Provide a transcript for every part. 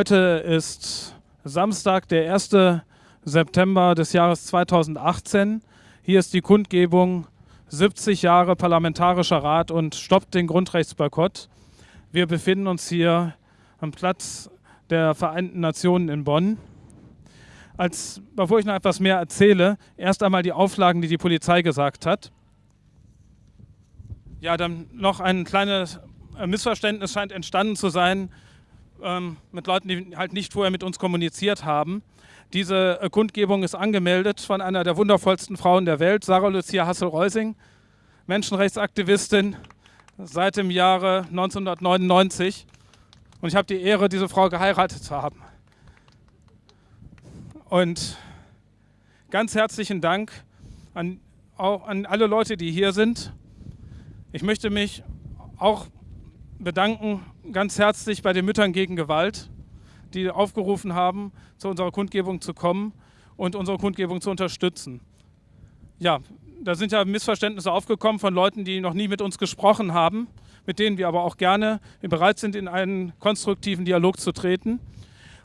Heute ist Samstag, der 1. September des Jahres 2018. Hier ist die Kundgebung 70 Jahre Parlamentarischer Rat und stoppt den Grundrechtsboykott. Wir befinden uns hier am Platz der Vereinten Nationen in Bonn. Als, bevor ich noch etwas mehr erzähle, erst einmal die Auflagen, die die Polizei gesagt hat. Ja, dann noch ein kleines Missverständnis scheint entstanden zu sein ähm, mit Leuten, die halt nicht vorher mit uns kommuniziert haben. Diese äh, Kundgebung ist angemeldet von einer der wundervollsten Frauen der Welt, Sarah Lucia Hassel-Reusing, Menschenrechtsaktivistin seit dem Jahre 1999. Und ich habe die Ehre, diese Frau geheiratet zu haben. Und ganz herzlichen Dank an, an alle Leute, die hier sind. Ich möchte mich auch bedanken ganz herzlich bei den Müttern gegen Gewalt, die aufgerufen haben, zu unserer Kundgebung zu kommen und unsere Kundgebung zu unterstützen. Ja, da sind ja Missverständnisse aufgekommen von Leuten, die noch nie mit uns gesprochen haben, mit denen wir aber auch gerne bereit sind, in einen konstruktiven Dialog zu treten.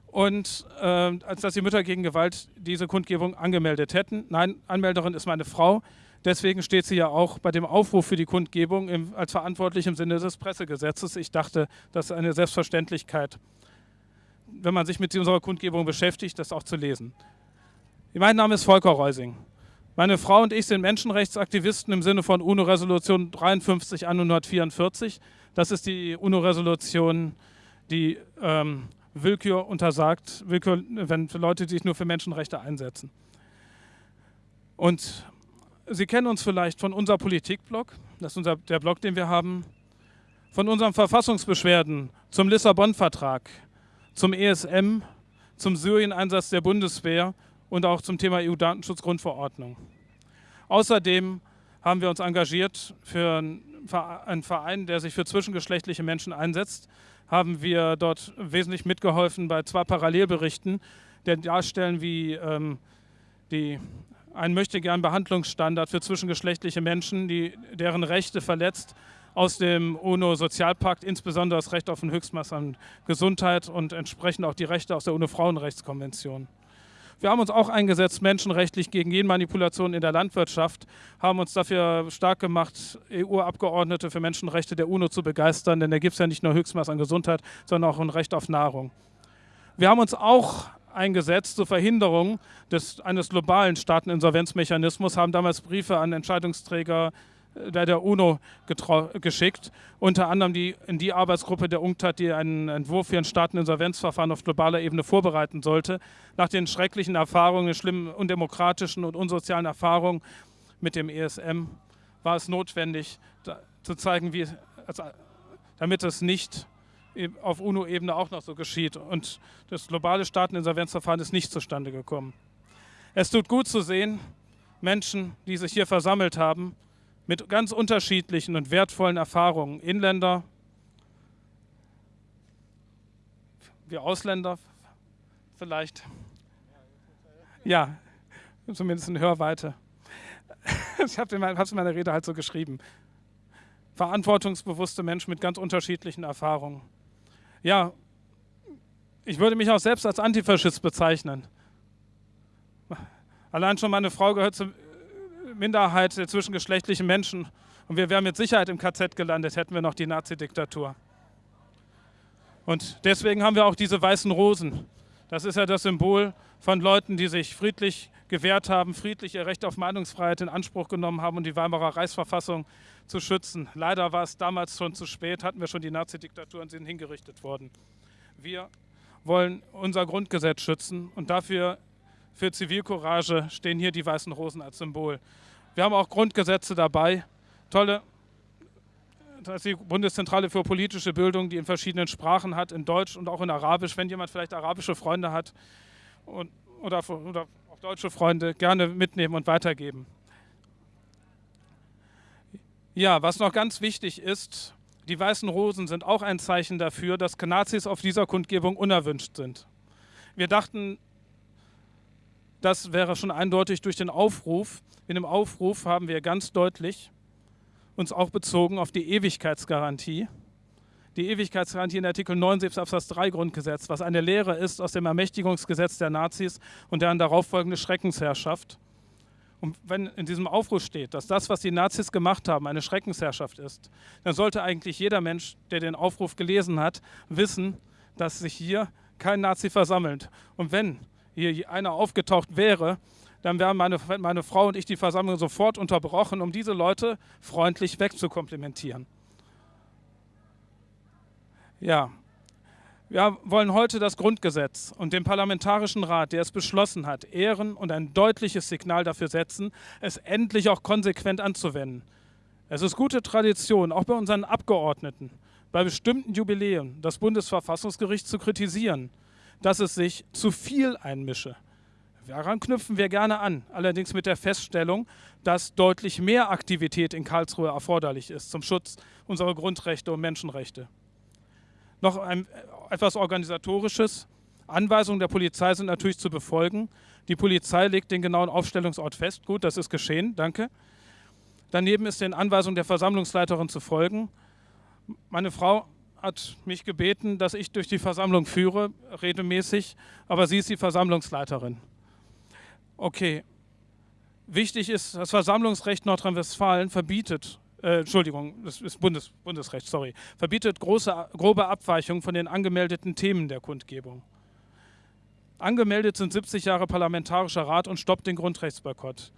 Und äh, als dass die Mütter gegen Gewalt diese Kundgebung angemeldet hätten. Nein, Anmelderin ist meine Frau. Deswegen steht sie ja auch bei dem Aufruf für die Kundgebung im, als verantwortlich im Sinne des Pressegesetzes. Ich dachte, das ist eine Selbstverständlichkeit, wenn man sich mit unserer Kundgebung beschäftigt, das auch zu lesen. Mein Name ist Volker Reusing. Meine Frau und ich sind Menschenrechtsaktivisten im Sinne von UNO-Resolution 53 144. Das ist die UNO-Resolution, die ähm, Willkür untersagt, Willkür, wenn Leute, sich nur für Menschenrechte einsetzen. Und Sie kennen uns vielleicht von unserem Politikblog, das ist unser, der Blog, den wir haben, von unseren Verfassungsbeschwerden zum Lissabon-Vertrag, zum ESM, zum Syrien-Einsatz der Bundeswehr und auch zum Thema EU-Datenschutzgrundverordnung. Außerdem haben wir uns engagiert für einen Verein, der sich für zwischengeschlechtliche Menschen einsetzt, haben wir dort wesentlich mitgeholfen bei zwei Parallelberichten, die darstellen, wie ähm, die ein möchte gern Behandlungsstandard für zwischengeschlechtliche Menschen, die, deren Rechte verletzt, aus dem UNO-Sozialpakt, insbesondere das Recht auf ein Höchstmaß an Gesundheit und entsprechend auch die Rechte aus der UNO-Frauenrechtskonvention. Wir haben uns auch eingesetzt, menschenrechtlich gegen Genmanipulation in der Landwirtschaft, haben uns dafür stark gemacht, EU-Abgeordnete für Menschenrechte der UNO zu begeistern, denn da gibt es ja nicht nur Höchstmaß an Gesundheit, sondern auch ein Recht auf Nahrung. Wir haben uns auch eingesetzt zur Verhinderung des, eines globalen Staateninsolvenzmechanismus, haben damals Briefe an Entscheidungsträger äh, der, der UNO geschickt, unter anderem die, in die Arbeitsgruppe der UNCTAD, die einen Entwurf für ein Staateninsolvenzverfahren auf globaler Ebene vorbereiten sollte. Nach den schrecklichen Erfahrungen, den schlimmen undemokratischen und unsozialen Erfahrungen mit dem ESM war es notwendig, da, zu zeigen, wie, also, damit es nicht auf UNO-Ebene auch noch so geschieht. Und das globale Staateninsolvenzverfahren ist nicht zustande gekommen. Es tut gut zu sehen, Menschen, die sich hier versammelt haben, mit ganz unterschiedlichen und wertvollen Erfahrungen. Inländer, wir Ausländer vielleicht. Ja, zumindest in Hörweite. Ich habe es in meiner Rede halt so geschrieben. Verantwortungsbewusste Menschen mit ganz unterschiedlichen Erfahrungen ja, ich würde mich auch selbst als Antifaschist bezeichnen. Allein schon meine Frau gehört zur Minderheit der zwischengeschlechtlichen Menschen und wir wären mit Sicherheit im KZ gelandet, hätten wir noch die Nazi-Diktatur. Und deswegen haben wir auch diese weißen Rosen. Das ist ja das Symbol von Leuten, die sich friedlich gewehrt haben, friedlich ihr Recht auf Meinungsfreiheit in Anspruch genommen haben und die Weimarer Reichsverfassung zu schützen. Leider war es damals schon zu spät, hatten wir schon die Nazi-Diktatur und sind hingerichtet worden. Wir wollen unser Grundgesetz schützen und dafür für Zivilcourage stehen hier die Weißen Rosen als Symbol. Wir haben auch Grundgesetze dabei, tolle, das ist die Bundeszentrale für politische Bildung, die in verschiedenen Sprachen hat, in Deutsch und auch in Arabisch. Wenn jemand vielleicht arabische Freunde hat und, oder, oder auch deutsche Freunde, gerne mitnehmen und weitergeben. Ja, was noch ganz wichtig ist, die weißen Rosen sind auch ein Zeichen dafür, dass Nazis auf dieser Kundgebung unerwünscht sind. Wir dachten, das wäre schon eindeutig durch den Aufruf. In dem Aufruf haben wir ganz deutlich uns auch bezogen auf die Ewigkeitsgarantie, die Ewigkeitsgarantie in Artikel 79 Absatz 3 Grundgesetz, was eine Lehre ist aus dem Ermächtigungsgesetz der Nazis und deren darauffolgende Schreckensherrschaft. Und wenn in diesem Aufruf steht, dass das, was die Nazis gemacht haben, eine Schreckensherrschaft ist, dann sollte eigentlich jeder Mensch, der den Aufruf gelesen hat, wissen, dass sich hier kein Nazi versammelt. Und wenn hier einer aufgetaucht wäre, dann wären meine, meine Frau und ich die Versammlung sofort unterbrochen, um diese Leute freundlich wegzukomplimentieren. Ja, wir wollen heute das Grundgesetz und den Parlamentarischen Rat, der es beschlossen hat, ehren und ein deutliches Signal dafür setzen, es endlich auch konsequent anzuwenden. Es ist gute Tradition, auch bei unseren Abgeordneten, bei bestimmten Jubiläen das Bundesverfassungsgericht zu kritisieren, dass es sich zu viel einmische. Daran knüpfen wir gerne an, allerdings mit der Feststellung, dass deutlich mehr Aktivität in Karlsruhe erforderlich ist zum Schutz unserer Grundrechte und Menschenrechte. Noch ein, etwas Organisatorisches. Anweisungen der Polizei sind natürlich zu befolgen. Die Polizei legt den genauen Aufstellungsort fest. Gut, das ist geschehen, danke. Daneben ist den Anweisungen der Versammlungsleiterin zu folgen. Meine Frau hat mich gebeten, dass ich durch die Versammlung führe, regelmäßig, aber sie ist die Versammlungsleiterin. Okay. Wichtig ist, das Versammlungsrecht Nordrhein-Westfalen verbietet äh, Entschuldigung, das ist Bundes, Bundesrecht, sorry, verbietet große, grobe Abweichungen von den angemeldeten Themen der Kundgebung. Angemeldet sind 70 Jahre Parlamentarischer Rat und stoppt den Grundrechtsboykott.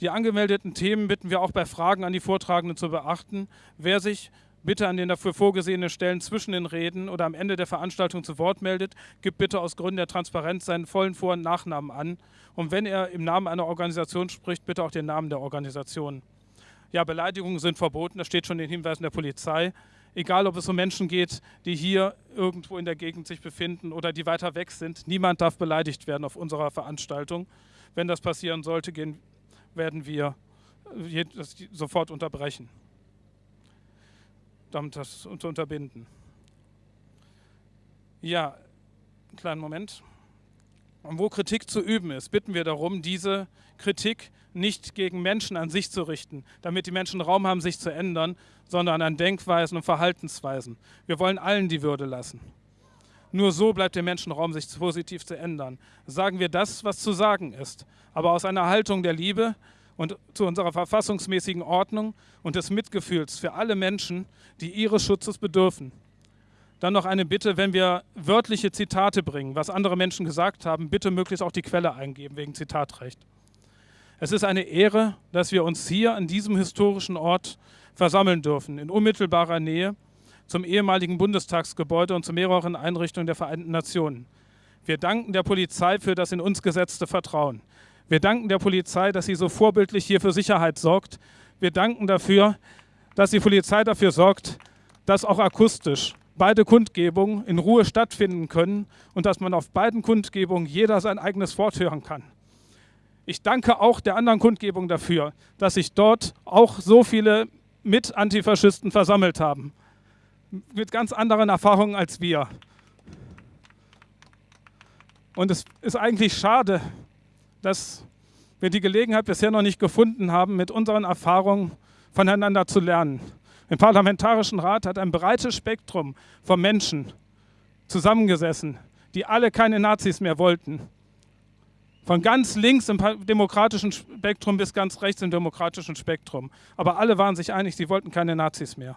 Die angemeldeten Themen bitten wir auch bei Fragen an die Vortragenden zu beachten. Wer sich bitte an den dafür vorgesehenen Stellen zwischen den Reden oder am Ende der Veranstaltung zu Wort meldet, gibt bitte aus Gründen der Transparenz seinen vollen Vor- und Nachnamen an. Und wenn er im Namen einer Organisation spricht, bitte auch den Namen der Organisation. Ja, Beleidigungen sind verboten, das steht schon in den Hinweisen der Polizei. Egal, ob es um Menschen geht, die hier irgendwo in der Gegend sich befinden oder die weiter weg sind, niemand darf beleidigt werden auf unserer Veranstaltung. Wenn das passieren sollte, gehen, werden wir sofort unterbrechen damit das zu unterbinden. Ja, einen kleinen Moment. Und wo Kritik zu üben ist, bitten wir darum, diese Kritik nicht gegen Menschen an sich zu richten, damit die Menschen Raum haben, sich zu ändern, sondern an Denkweisen und Verhaltensweisen. Wir wollen allen die Würde lassen. Nur so bleibt dem Menschen Raum, sich positiv zu ändern. Sagen wir das, was zu sagen ist, aber aus einer Haltung der Liebe, und zu unserer verfassungsmäßigen Ordnung und des Mitgefühls für alle Menschen, die ihres Schutzes bedürfen. Dann noch eine Bitte, wenn wir wörtliche Zitate bringen, was andere Menschen gesagt haben, bitte möglichst auch die Quelle eingeben wegen Zitatrecht. Es ist eine Ehre, dass wir uns hier an diesem historischen Ort versammeln dürfen, in unmittelbarer Nähe zum ehemaligen Bundestagsgebäude und zu mehreren Einrichtungen der Vereinten Nationen. Wir danken der Polizei für das in uns gesetzte Vertrauen. Wir danken der Polizei, dass sie so vorbildlich hier für Sicherheit sorgt. Wir danken dafür, dass die Polizei dafür sorgt, dass auch akustisch beide Kundgebungen in Ruhe stattfinden können und dass man auf beiden Kundgebungen jeder sein eigenes Wort hören kann. Ich danke auch der anderen Kundgebung dafür, dass sich dort auch so viele Mit-Antifaschisten versammelt haben. Mit ganz anderen Erfahrungen als wir. Und es ist eigentlich schade, dass wir die Gelegenheit bisher noch nicht gefunden haben, mit unseren Erfahrungen voneinander zu lernen. Im Parlamentarischen Rat hat ein breites Spektrum von Menschen zusammengesessen, die alle keine Nazis mehr wollten. Von ganz links im demokratischen Spektrum bis ganz rechts im demokratischen Spektrum. Aber alle waren sich einig, sie wollten keine Nazis mehr.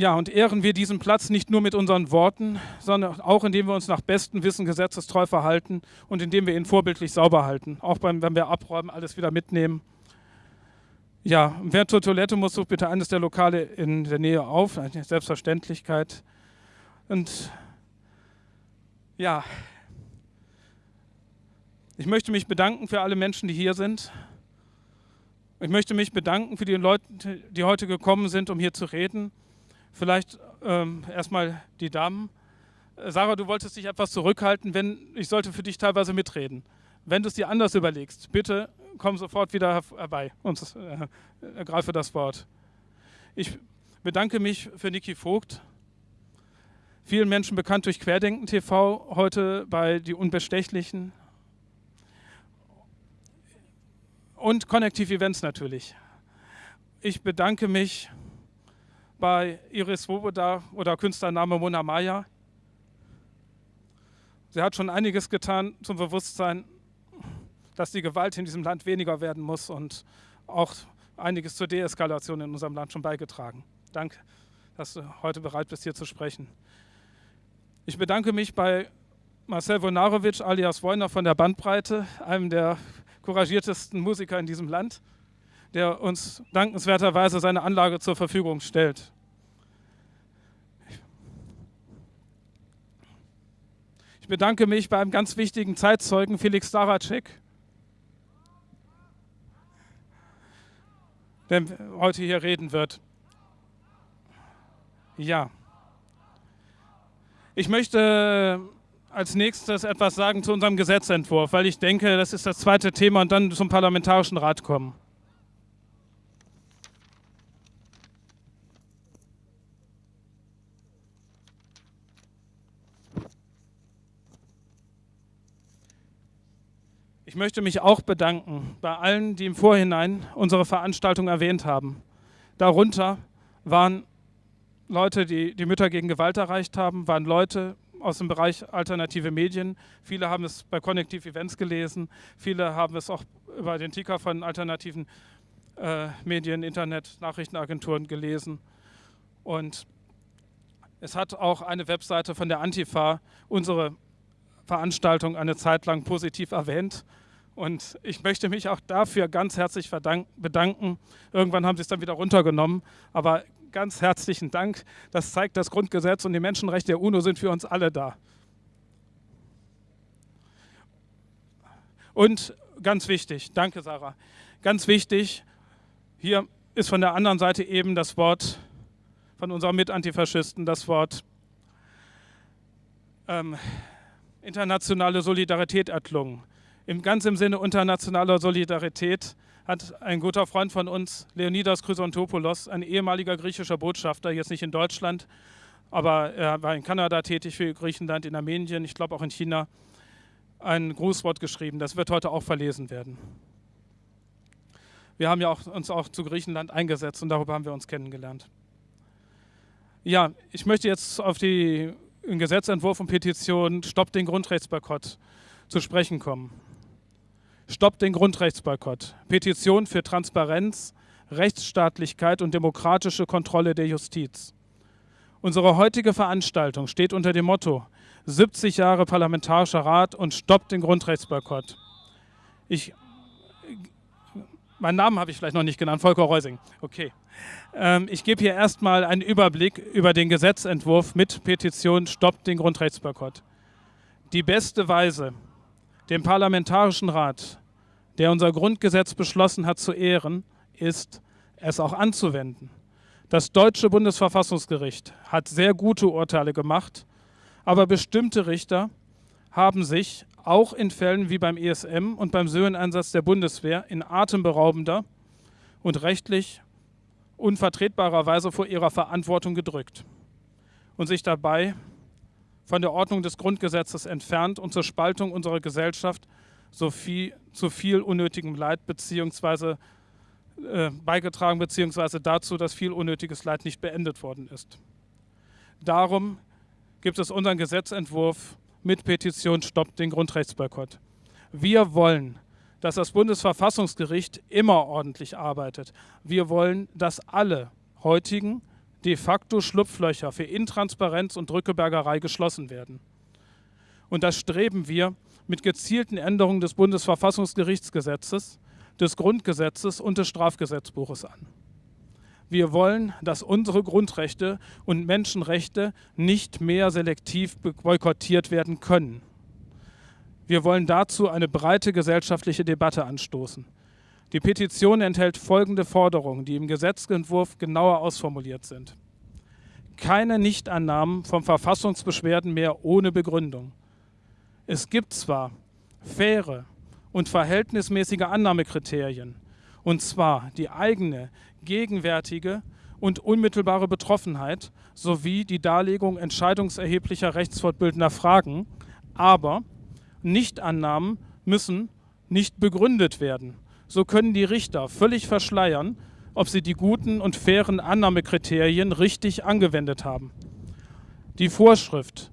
Ja, und ehren wir diesen Platz nicht nur mit unseren Worten, sondern auch indem wir uns nach bestem Wissen gesetzestreu verhalten und indem wir ihn vorbildlich sauber halten. Auch beim, wenn wir abräumen, alles wieder mitnehmen. Ja, wer zur Toilette muss, sucht bitte eines der Lokale in der Nähe auf. Eine Selbstverständlichkeit. Und ja, ich möchte mich bedanken für alle Menschen, die hier sind. Ich möchte mich bedanken für die Leute, die heute gekommen sind, um hier zu reden. Vielleicht ähm, erstmal die Damen. Äh, Sarah, du wolltest dich etwas zurückhalten, wenn ich sollte für dich teilweise mitreden. Wenn du es dir anders überlegst, bitte komm sofort wieder herbei und äh, ergreife das Wort. Ich bedanke mich für Niki Vogt, vielen Menschen bekannt durch Querdenken TV, heute bei Die Unbestechlichen und Connective Events natürlich. ich bedanke mich bei Iris Woboda oder Künstlername Mona Maya. Sie hat schon einiges getan zum Bewusstsein, dass die Gewalt in diesem Land weniger werden muss und auch einiges zur Deeskalation in unserem Land schon beigetragen. Danke, dass du heute bereit bist, hier zu sprechen. Ich bedanke mich bei Marcel Vonarovic alias Wojner von der Bandbreite, einem der couragiertesten Musiker in diesem Land, der uns dankenswerterweise seine Anlage zur Verfügung stellt. Ich bedanke mich bei einem ganz wichtigen Zeitzeugen, Felix Staracek, der heute hier reden wird. Ja. Ich möchte als nächstes etwas sagen zu unserem Gesetzentwurf, weil ich denke, das ist das zweite Thema und dann zum Parlamentarischen Rat kommen. Ich möchte mich auch bedanken bei allen, die im Vorhinein unsere Veranstaltung erwähnt haben. Darunter waren Leute, die die Mütter gegen Gewalt erreicht haben, waren Leute aus dem Bereich alternative Medien. Viele haben es bei Connective Events gelesen, viele haben es auch über den Ticker von alternativen äh, Medien, Internet, Nachrichtenagenturen gelesen. Und es hat auch eine Webseite von der Antifa unsere Veranstaltung eine Zeit lang positiv erwähnt. Und ich möchte mich auch dafür ganz herzlich bedanken. Irgendwann haben sie es dann wieder runtergenommen, aber ganz herzlichen Dank. Das zeigt, das Grundgesetz und die Menschenrechte der UNO sind für uns alle da. Und ganz wichtig, danke Sarah, ganz wichtig, hier ist von der anderen Seite eben das Wort von unserem Mitantifaschisten, das Wort ähm, internationale Solidarität erklungen. Im, ganz im Sinne internationaler Solidarität hat ein guter Freund von uns, Leonidas Chrysontopoulos, ein ehemaliger griechischer Botschafter, jetzt nicht in Deutschland, aber er war in Kanada tätig für Griechenland, in Armenien, ich glaube auch in China, ein Grußwort geschrieben. Das wird heute auch verlesen werden. Wir haben ja auch, uns auch zu Griechenland eingesetzt und darüber haben wir uns kennengelernt. Ja, ich möchte jetzt auf die Gesetzentwurf und Petition Stopp den Grundrechtsboykott zu sprechen kommen. Stoppt den Grundrechtsboykott. Petition für Transparenz, Rechtsstaatlichkeit und demokratische Kontrolle der Justiz. Unsere heutige Veranstaltung steht unter dem Motto 70 Jahre Parlamentarischer Rat und stoppt den Grundrechtsboykott. Ich, meinen Namen habe ich vielleicht noch nicht genannt, Volker Reusing. Okay. Ähm, ich gebe hier erstmal einen Überblick über den Gesetzentwurf mit Petition Stoppt den Grundrechtsboykott. Die beste Weise, dem Parlamentarischen Rat der unser Grundgesetz beschlossen hat zu ehren, ist, es auch anzuwenden. Das deutsche Bundesverfassungsgericht hat sehr gute Urteile gemacht, aber bestimmte Richter haben sich auch in Fällen wie beim ESM und beim Söhreneinsatz der Bundeswehr in atemberaubender und rechtlich unvertretbarer Weise vor ihrer Verantwortung gedrückt und sich dabei von der Ordnung des Grundgesetzes entfernt und zur Spaltung unserer Gesellschaft so viel, zu viel unnötigem Leid beziehungsweise äh, beigetragen, beziehungsweise dazu, dass viel unnötiges Leid nicht beendet worden ist. Darum gibt es unseren Gesetzentwurf mit Petition Stoppt den Grundrechtsboykott. Wir wollen, dass das Bundesverfassungsgericht immer ordentlich arbeitet. Wir wollen, dass alle heutigen de facto Schlupflöcher für Intransparenz und Drückebergerei geschlossen werden. Und das streben wir mit gezielten Änderungen des Bundesverfassungsgerichtsgesetzes, des Grundgesetzes und des Strafgesetzbuches an. Wir wollen, dass unsere Grundrechte und Menschenrechte nicht mehr selektiv boykottiert werden können. Wir wollen dazu eine breite gesellschaftliche Debatte anstoßen. Die Petition enthält folgende Forderungen, die im Gesetzentwurf genauer ausformuliert sind. Keine Nichtannahmen von Verfassungsbeschwerden mehr ohne Begründung. Es gibt zwar faire und verhältnismäßige Annahmekriterien, und zwar die eigene, gegenwärtige und unmittelbare Betroffenheit sowie die Darlegung entscheidungserheblicher rechtsfortbildender Fragen, aber Nichtannahmen müssen nicht begründet werden. So können die Richter völlig verschleiern, ob sie die guten und fairen Annahmekriterien richtig angewendet haben. Die Vorschrift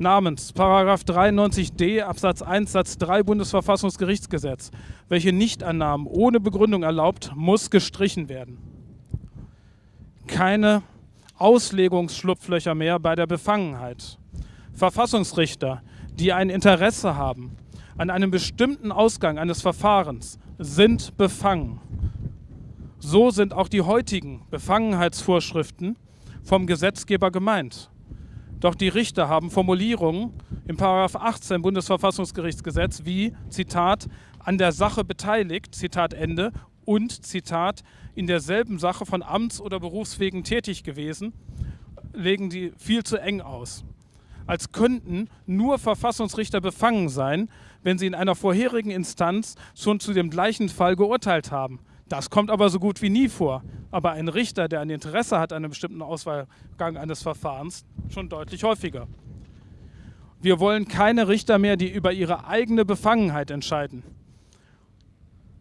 namens 93d Absatz 1 Satz 3 Bundesverfassungsgerichtsgesetz, welche Nichtannahmen ohne Begründung erlaubt, muss gestrichen werden. Keine Auslegungsschlupflöcher mehr bei der Befangenheit. Verfassungsrichter, die ein Interesse haben an einem bestimmten Ausgang eines Verfahrens, sind befangen. So sind auch die heutigen Befangenheitsvorschriften vom Gesetzgeber gemeint. Doch die Richter haben Formulierungen im 18 Bundesverfassungsgerichtsgesetz wie, Zitat, an der Sache beteiligt, Zitat Ende, und, Zitat, in derselben Sache von Amts- oder Berufswegen tätig gewesen, legen die viel zu eng aus. Als könnten nur Verfassungsrichter befangen sein, wenn sie in einer vorherigen Instanz schon zu dem gleichen Fall geurteilt haben. Das kommt aber so gut wie nie vor. Aber ein Richter, der ein Interesse hat an einem bestimmten Auswahlgang eines Verfahrens, schon deutlich häufiger. Wir wollen keine Richter mehr, die über ihre eigene Befangenheit entscheiden.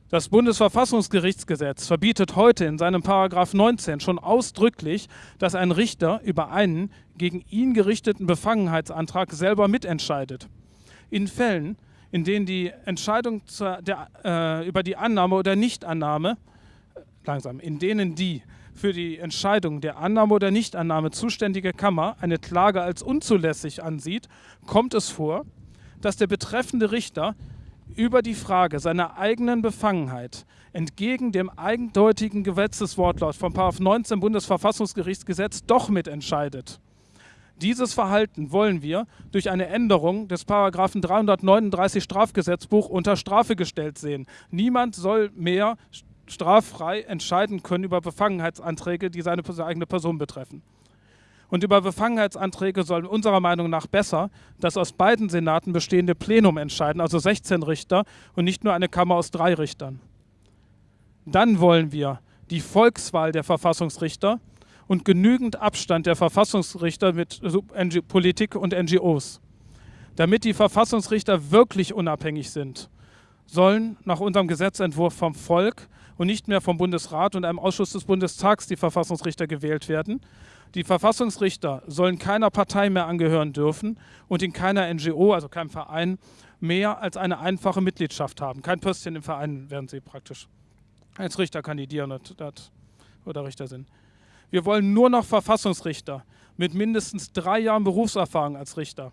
Das Bundesverfassungsgerichtsgesetz verbietet heute in seinem Paragraph 19 schon ausdrücklich, dass ein Richter über einen gegen ihn gerichteten Befangenheitsantrag selber mitentscheidet. In Fällen, in denen die Entscheidung der, äh, über die Annahme oder Nichtannahme, langsam, in denen die für die Entscheidung der Annahme oder Nichtannahme zuständige Kammer eine Klage als unzulässig ansieht, kommt es vor, dass der betreffende Richter über die Frage seiner eigenen Befangenheit entgegen dem eindeutigen Gesetzeswortlaut von 19 Bundesverfassungsgerichtsgesetz doch mitentscheidet. Dieses Verhalten wollen wir durch eine Änderung des Paragraphen 339 Strafgesetzbuch unter Strafe gestellt sehen. Niemand soll mehr straffrei entscheiden können über Befangenheitsanträge, die seine eigene Person betreffen. Und über Befangenheitsanträge soll unserer Meinung nach besser das aus beiden Senaten bestehende Plenum entscheiden, also 16 Richter und nicht nur eine Kammer aus drei Richtern. Dann wollen wir die Volkswahl der Verfassungsrichter und genügend Abstand der Verfassungsrichter mit Politik und NGOs. Damit die Verfassungsrichter wirklich unabhängig sind, sollen nach unserem Gesetzentwurf vom Volk und nicht mehr vom Bundesrat und einem Ausschuss des Bundestags die Verfassungsrichter gewählt werden. Die Verfassungsrichter sollen keiner Partei mehr angehören dürfen und in keiner NGO, also keinem Verein, mehr als eine einfache Mitgliedschaft haben. Kein Pöstchen im Verein werden sie praktisch als Richter kandidieren oder Richter sind. Wir wollen nur noch Verfassungsrichter mit mindestens drei Jahren Berufserfahrung als Richter.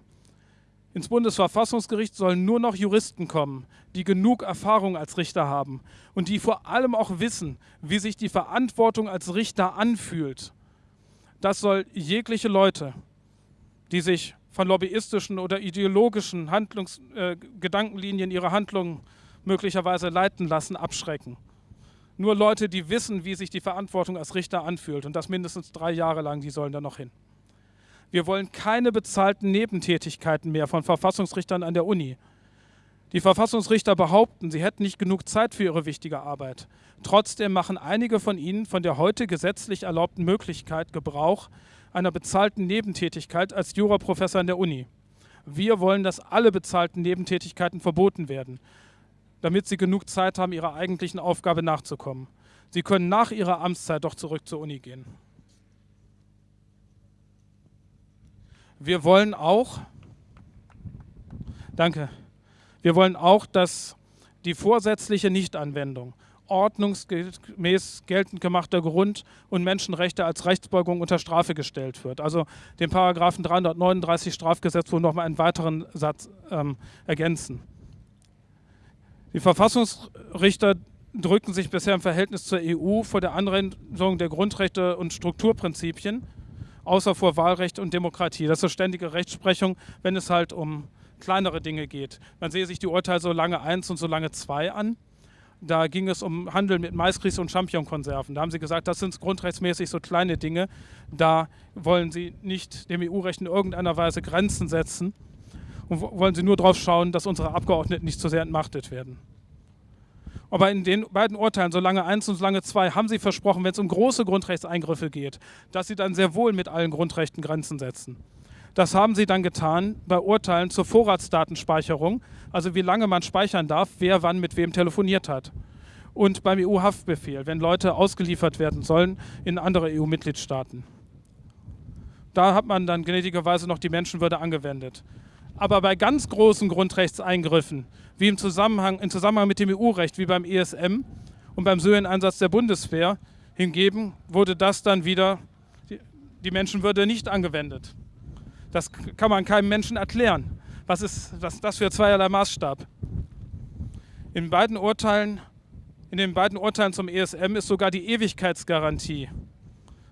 Ins Bundesverfassungsgericht sollen nur noch Juristen kommen, die genug Erfahrung als Richter haben und die vor allem auch wissen, wie sich die Verantwortung als Richter anfühlt. Das soll jegliche Leute, die sich von lobbyistischen oder ideologischen Handlungs äh, Gedankenlinien ihre Handlungen möglicherweise leiten lassen, abschrecken. Nur Leute, die wissen, wie sich die Verantwortung als Richter anfühlt und das mindestens drei Jahre lang, die sollen da noch hin. Wir wollen keine bezahlten Nebentätigkeiten mehr von Verfassungsrichtern an der Uni. Die Verfassungsrichter behaupten, sie hätten nicht genug Zeit für ihre wichtige Arbeit. Trotzdem machen einige von ihnen von der heute gesetzlich erlaubten Möglichkeit Gebrauch einer bezahlten Nebentätigkeit als Juraprofessor an der Uni. Wir wollen, dass alle bezahlten Nebentätigkeiten verboten werden damit sie genug Zeit haben, ihrer eigentlichen Aufgabe nachzukommen. Sie können nach ihrer Amtszeit doch zurück zur Uni gehen. Wir wollen auch, danke, wir wollen auch, dass die vorsätzliche Nichtanwendung ordnungsgemäß geltend gemachter Grund- und Menschenrechte als Rechtsbeugung unter Strafe gestellt wird. Also den Paragraphen 339 Strafgesetzbuch noch mal einen weiteren Satz ähm, ergänzen. Die Verfassungsrichter drückten sich bisher im Verhältnis zur EU vor der Anwendung der Grundrechte und Strukturprinzipien, außer vor Wahlrecht und Demokratie. Das ist ständige Rechtsprechung, wenn es halt um kleinere Dinge geht. Man sehe sich die Urteile so lange 1 und so lange 2 an. Da ging es um Handel mit Maiskries und Champignonkonserven. Da haben sie gesagt, das sind grundrechtsmäßig so kleine Dinge. Da wollen sie nicht dem EU-Recht in irgendeiner Weise Grenzen setzen und wollen sie nur darauf schauen, dass unsere Abgeordneten nicht zu sehr entmachtet werden. Aber in den beiden Urteilen, solange eins und solange zwei, haben sie versprochen, wenn es um große Grundrechtseingriffe geht, dass sie dann sehr wohl mit allen Grundrechten Grenzen setzen. Das haben sie dann getan bei Urteilen zur Vorratsdatenspeicherung, also wie lange man speichern darf, wer wann mit wem telefoniert hat. und beim EU-Haftbefehl, wenn Leute ausgeliefert werden sollen in andere EU-Mitgliedstaaten. Da hat man dann gnädigerweise noch die Menschenwürde angewendet. Aber bei ganz großen Grundrechtseingriffen, wie im Zusammenhang, im Zusammenhang mit dem EU-Recht, wie beim ESM und beim Syrien-Einsatz der Bundeswehr, hingegen wurde das dann wieder die Menschenwürde nicht angewendet. Das kann man keinem Menschen erklären. Was ist was das für zweierlei Maßstab? In beiden Urteilen, in den beiden Urteilen zum ESM ist sogar die Ewigkeitsgarantie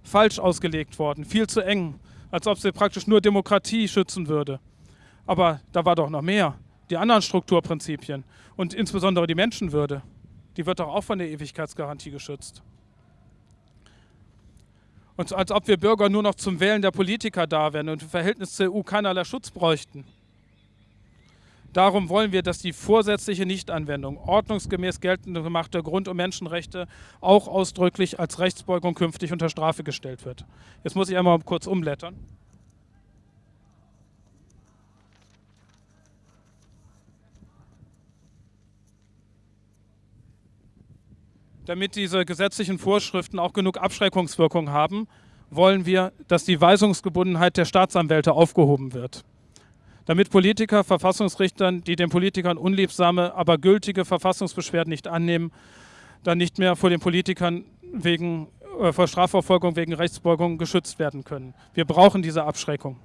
falsch ausgelegt worden, viel zu eng, als ob sie praktisch nur Demokratie schützen würde. Aber da war doch noch mehr. Die anderen Strukturprinzipien und insbesondere die Menschenwürde, die wird doch auch von der Ewigkeitsgarantie geschützt. Und als ob wir Bürger nur noch zum Wählen der Politiker da wären und im Verhältnis zur EU keinerlei Schutz bräuchten. Darum wollen wir, dass die vorsätzliche Nichtanwendung ordnungsgemäß geltend gemachter Grund- und Menschenrechte auch ausdrücklich als Rechtsbeugung künftig unter Strafe gestellt wird. Jetzt muss ich einmal kurz umblättern. Damit diese gesetzlichen Vorschriften auch genug Abschreckungswirkung haben, wollen wir, dass die Weisungsgebundenheit der Staatsanwälte aufgehoben wird. Damit Politiker, Verfassungsrichtern, die den Politikern unliebsame, aber gültige Verfassungsbeschwerden nicht annehmen, dann nicht mehr vor den Politikern wegen, äh, vor Strafverfolgung wegen Rechtsbeugung geschützt werden können. Wir brauchen diese Abschreckung.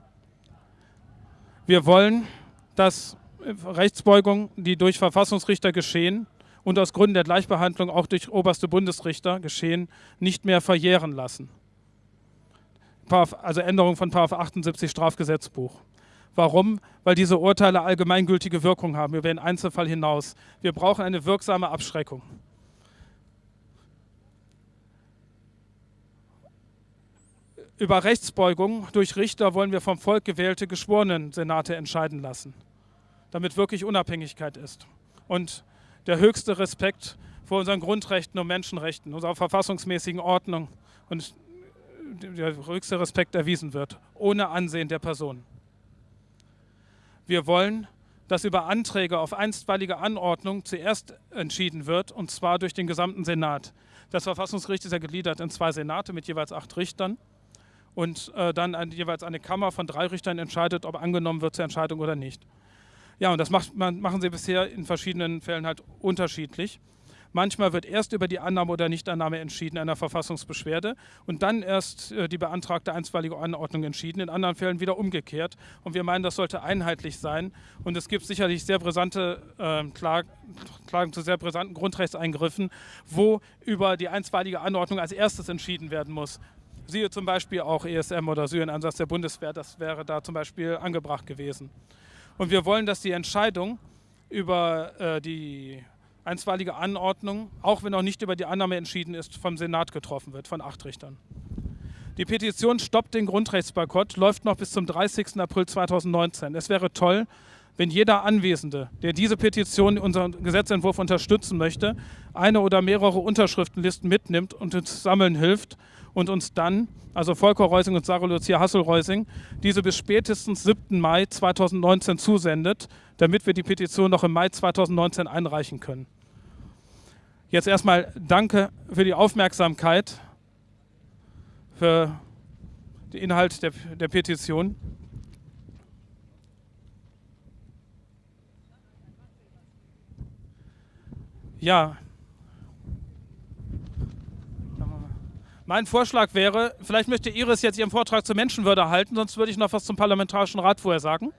Wir wollen, dass Rechtsbeugung, die durch Verfassungsrichter geschehen, und aus Gründen der Gleichbehandlung auch durch oberste Bundesrichter geschehen, nicht mehr verjähren lassen. Also Änderung von 78 Strafgesetzbuch. Warum? Weil diese Urteile allgemeingültige Wirkung haben über den Einzelfall hinaus. Wir brauchen eine wirksame Abschreckung. Über Rechtsbeugung durch Richter wollen wir vom Volk gewählte Geschworenen-Senate entscheiden lassen, damit wirklich Unabhängigkeit ist. Und der höchste Respekt vor unseren Grundrechten und Menschenrechten, unserer verfassungsmäßigen Ordnung und der höchste Respekt erwiesen wird, ohne Ansehen der Person. Wir wollen, dass über Anträge auf einstweilige Anordnung zuerst entschieden wird, und zwar durch den gesamten Senat. Das Verfassungsgericht ist ja gegliedert in zwei Senate mit jeweils acht Richtern und äh, dann ein, jeweils eine Kammer von drei Richtern entscheidet, ob angenommen wird zur Entscheidung oder nicht. Ja, und das macht, man, machen sie bisher in verschiedenen Fällen halt unterschiedlich. Manchmal wird erst über die Annahme oder Nichtannahme entschieden einer Verfassungsbeschwerde und dann erst äh, die beantragte einstweilige Anordnung entschieden, in anderen Fällen wieder umgekehrt. Und wir meinen, das sollte einheitlich sein. Und es gibt sicherlich sehr brisante äh, Klagen, Klagen zu sehr brisanten Grundrechtseingriffen, wo über die einstweilige Anordnung als erstes entschieden werden muss. Siehe zum Beispiel auch ESM oder Syrien-Einsatz der Bundeswehr, das wäre da zum Beispiel angebracht gewesen. Und wir wollen, dass die Entscheidung über äh, die einstweilige Anordnung, auch wenn noch nicht über die Annahme entschieden ist, vom Senat getroffen wird, von acht Richtern. Die Petition Stoppt den Grundrechtsboykott läuft noch bis zum 30. April 2019. Es wäre toll, wenn jeder Anwesende, der diese Petition, unseren Gesetzentwurf unterstützen möchte, eine oder mehrere Unterschriftenlisten mitnimmt und uns sammeln hilft und uns dann, also Volker Reusing und Sarah Lucia Hassel-Reusing, diese bis spätestens 7. Mai 2019 zusendet, damit wir die Petition noch im Mai 2019 einreichen können. Jetzt erstmal danke für die Aufmerksamkeit, für den Inhalt der, der Petition. Ja, Mein Vorschlag wäre, vielleicht möchte Iris jetzt ihren Vortrag zur Menschenwürde halten, sonst würde ich noch was zum Parlamentarischen Rat vorher sagen.